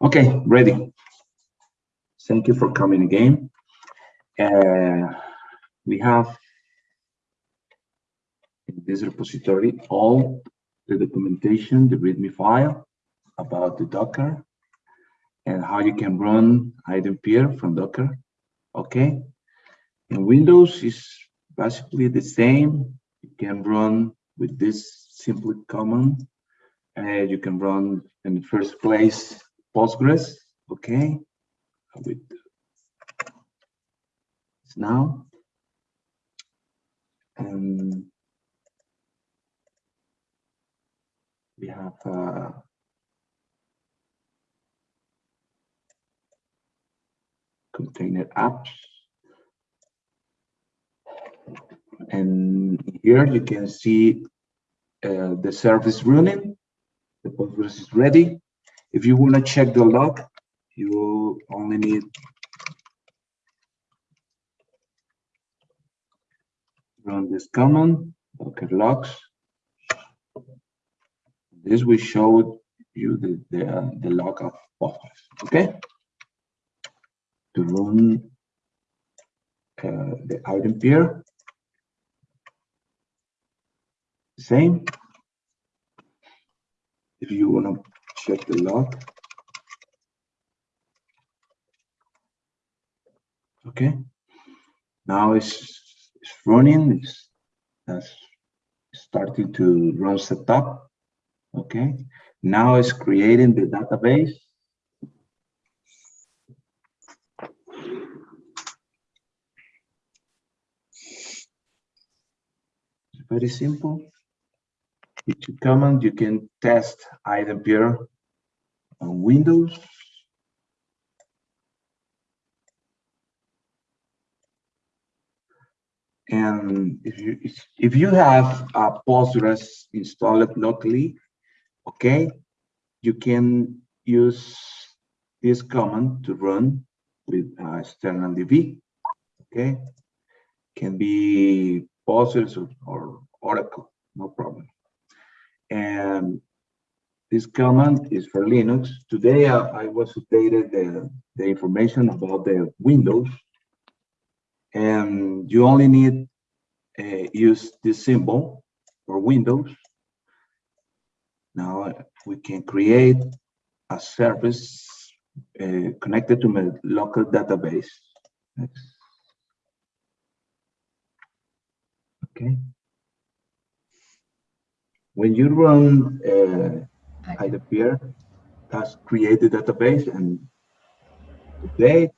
Okay, ready. Thank you for coming again. Uh, we have in this repository all the documentation, the README file about the Docker and how you can run iDempiere from Docker. Okay. In Windows is basically the same. You can run with this simple command. And you can run in the first place Postgres. Okay. With now. And we have uh, container apps. And here you can see uh, the service running. The Postgres is ready. If you want to check the log, you only need run this command, docker logs. This will show you the, the, the log of Postgres, okay? To run uh, the iDempiere, same. If you want to check the log, okay. Now it's, it's running, it's, it's starting to run setup, okay. Now it's creating the database. It's very simple with two commands, you can test iDempiere on Windows. And if you if you have a Postgres installed locally, okay, you can use this command to run with uh, external DB. Okay, can be Postgres or, or Oracle, no problem and this command is for Linux. Today I, I was updated the, the information about the Windows and you only need uh, use this symbol for Windows. Now we can create a service uh, connected to my local database. Okay when you run uh, iDempiere, has created database and the date,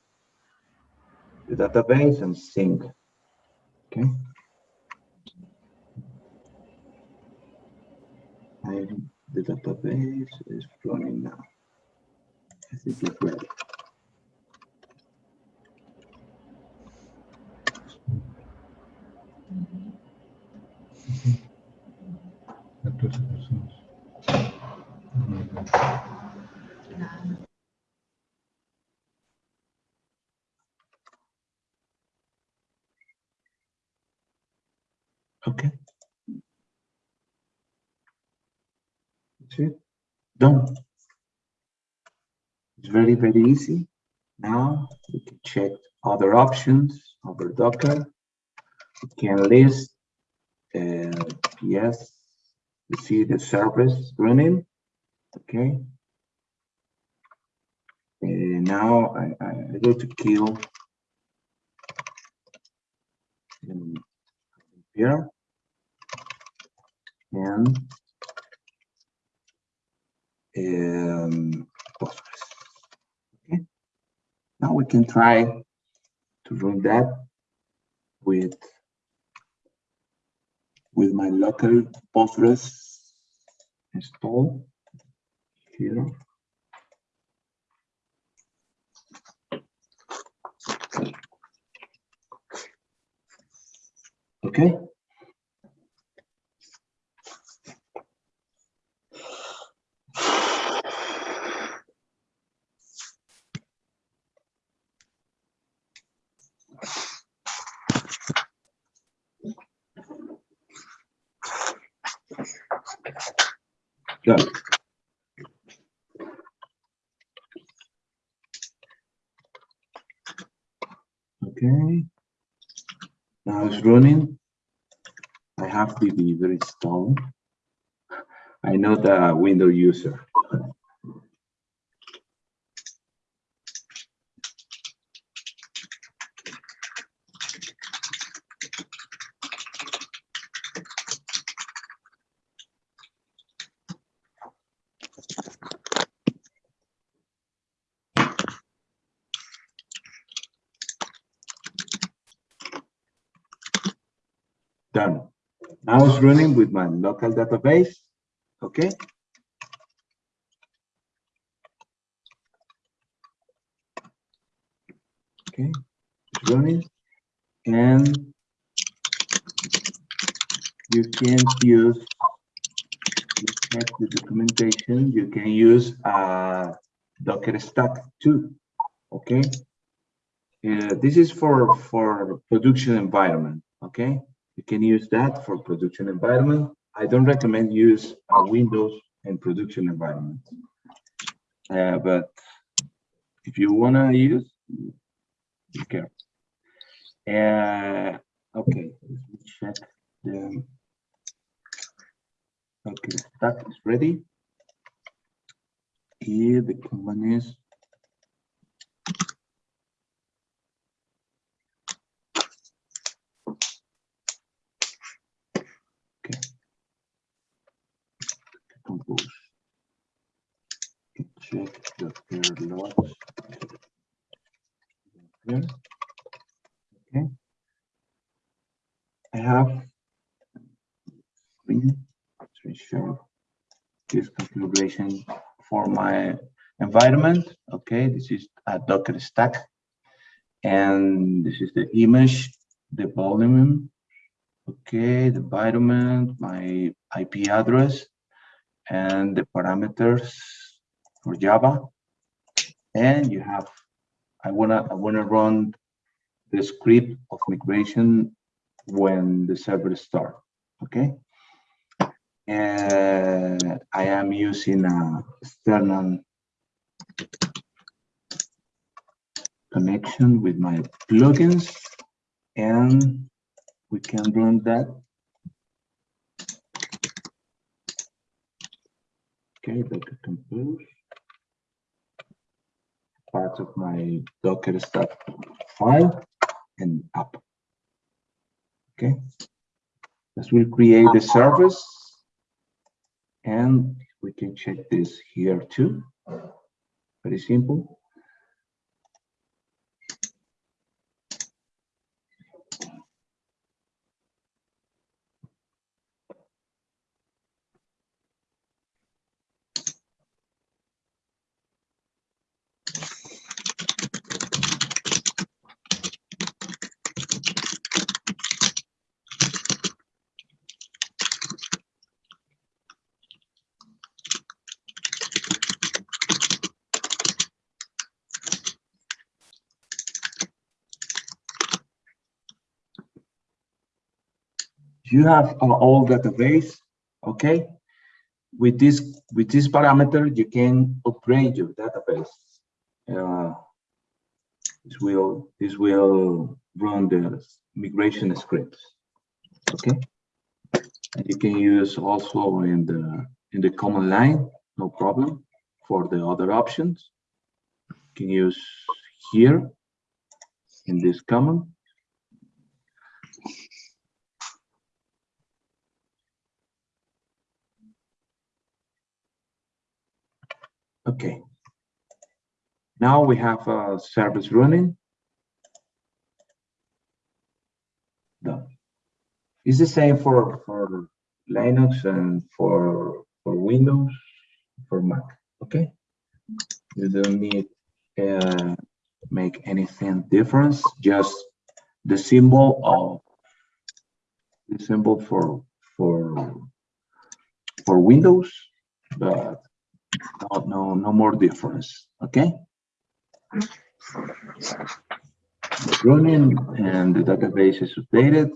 the database and sync. Okay. And the database is running now. I think it's ready. Okay. That's it. Done. It's very, very easy. Now we can check other options over Docker. We can list uh, PS you see the service running okay and now I, I go to kill here and um, Postgres. Okay, now we can try to run that with with my local Postgres install here. Okay. Okay. Good. Okay. Now it's running. I have to be very installed. I know the window user. Done. Now it's running with my local database. Okay. Okay, it's running. And you can use, check the documentation, you can use a Docker stack too. Okay. Uh, this is for for production environment. Okay you can use that for production environment. I don't recommend use uh, Windows in production environment. Uh, but if you wanna use, you. Uh, okay, let me check the. Okay, that is ready. Here the command is compose. Check the pair logs. Here. Okay. I have to show this configuration for my environment. Okay, this is a Docker stack. And this is the image, the volume, okay, the environment, my IP address, and the parameters for Java. And you have, I wanna, I wanna run the script of migration when the server start, okay? And I am using a external connection with my plugins and we can run that Okay, Docker compose. Part of my Docker stack file and up. Okay. This will create the service and we can check this here too. Very simple. You have an old database, okay? With this with this parameter, you can upgrade your database. Uh, this will this will run the migration scripts, okay? And you can use also in the in the command line, no problem. For the other options, you can use here in this command Okay. Now we have a service running. Done. It's the same for, for Linux and for, for Windows, for Mac, okay? You don't need uh, make anything difference, just the symbol of the symbol for for for Windows, but no, no, no more difference. Okay. Running and the database is updated.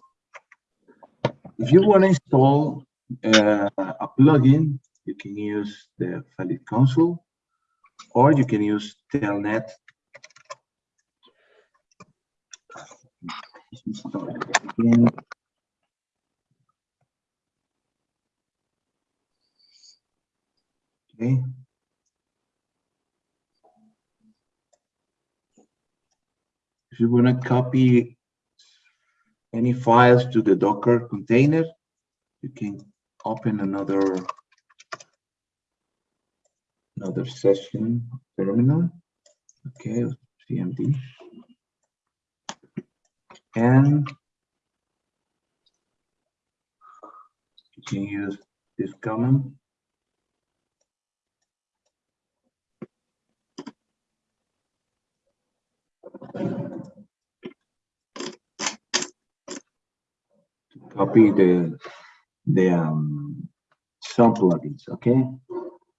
If you want to install uh, a plugin, you can use the Valid console or you can use Telnet. Again. Okay. If you want to copy any files to the Docker container, you can open another another session terminal. Okay, CMD. And you can use this command. Copy the the um, some plugins. Okay,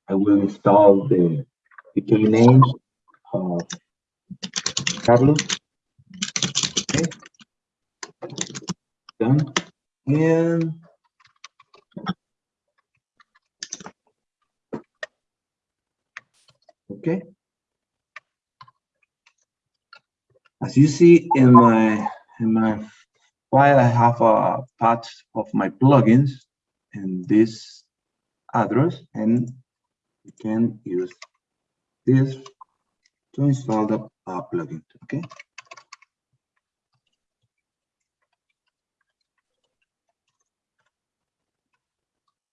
I will install the the key names of Carlos. Okay, done. And okay. As you see in my in my file, I have a path of my plugins in this address, and you can use this to install the uh, plugin. Okay.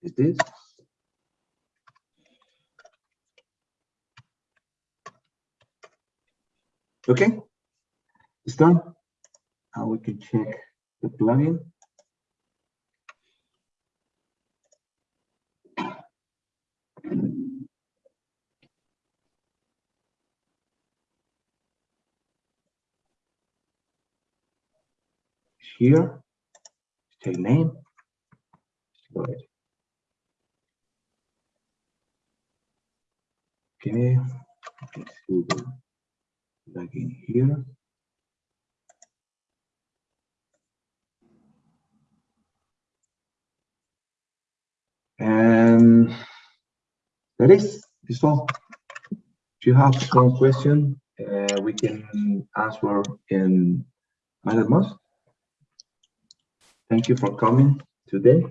Is this? Okay, it's done. Now we can check the plugin. Here, take name. Ahead. Okay, let's see the plugin here. That is, is all. If you have some question, uh, we can answer in Mattermost. Thank you for coming today.